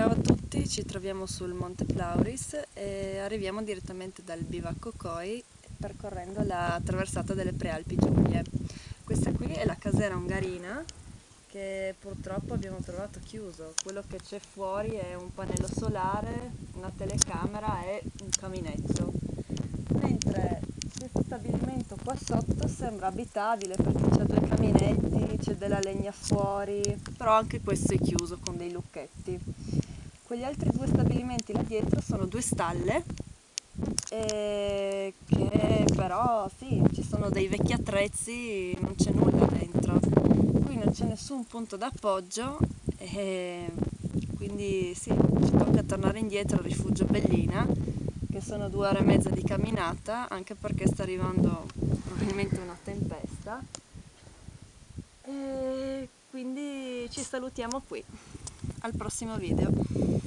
Ciao a tutti, ci troviamo sul Monte Plauris e arriviamo direttamente dal bivacco Coi percorrendo la traversata delle Prealpi Giulie. Questa qui è la casera ungarina che purtroppo abbiamo trovato chiuso. Quello che c'è fuori è un pannello solare, una telecamera e un caminetto. Mentre questo stabilimento qua sotto sembra abitabile perché c'è due caminetti, c'è della legna fuori, però anche questo è chiuso con dei lucchetti. Quegli altri due stabilimenti là dietro sono due stalle che però sì, ci sono dei vecchi attrezzi, non c'è nulla dentro. Qui non c'è nessun punto d'appoggio e quindi sì, ci tocca tornare indietro al rifugio Bellina che sono due ore e mezza di camminata anche perché sta arrivando probabilmente una tempesta e quindi ci salutiamo qui al prossimo video